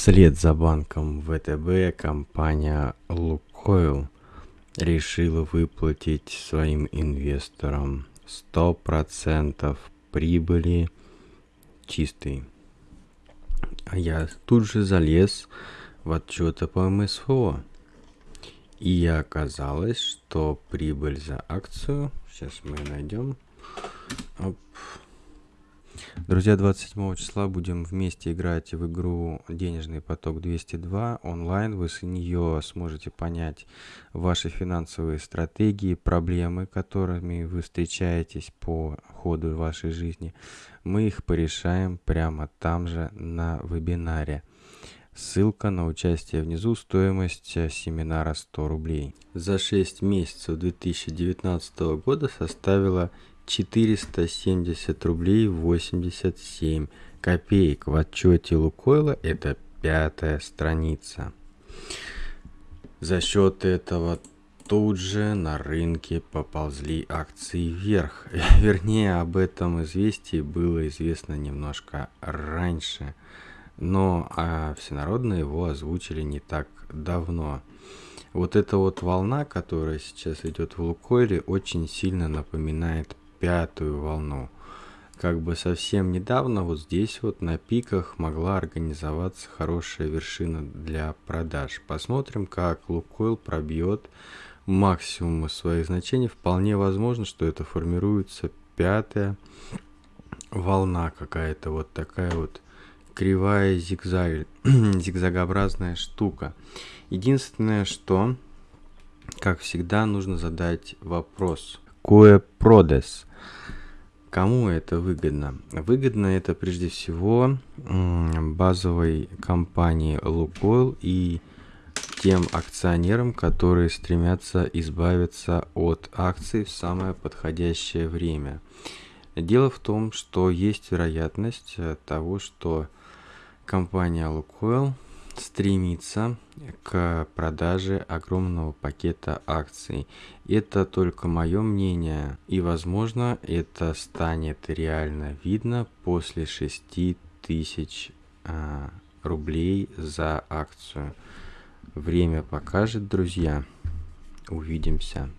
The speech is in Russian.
Вслед за банком ВТБ компания «Лукойл» решила выплатить своим инвесторам 100% прибыли чистой. А я тут же залез в отчеты по МСФО. И оказалось, что прибыль за акцию, сейчас мы найдем, Оп. Друзья, 27 числа будем вместе играть в игру «Денежный поток 202» онлайн. Вы с нее сможете понять ваши финансовые стратегии, проблемы, которыми вы встречаетесь по ходу вашей жизни. Мы их порешаем прямо там же на вебинаре. Ссылка на участие внизу, стоимость семинара 100 рублей. За 6 месяцев 2019 года составила 470 рублей 87 копеек. В отчете Лукойла это пятая страница. За счет этого тут же на рынке поползли акции вверх. Вернее, об этом известии было известно немножко раньше. Но а всенародно его озвучили не так давно. Вот эта вот волна, которая сейчас идет в Лукойле, очень сильно напоминает пятую волну. Как бы совсем недавно вот здесь вот на пиках могла организоваться хорошая вершина для продаж. Посмотрим, как Лукойл пробьет максимум своих значений. Вполне возможно, что это формируется пятая волна какая-то вот такая вот кривая зигзаг, зигзагообразная штука. Единственное, что, как всегда, нужно задать вопрос. Кое продес? Кому это выгодно? Выгодно это прежде всего базовой компании Лукойл и тем акционерам, которые стремятся избавиться от акций в самое подходящее время. Дело в том, что есть вероятность э, того, что компания Лукойл стремится к продаже огромного пакета акций. Это только мое мнение, и возможно это станет реально видно после 6 тысяч а, рублей за акцию. Время покажет, друзья. Увидимся.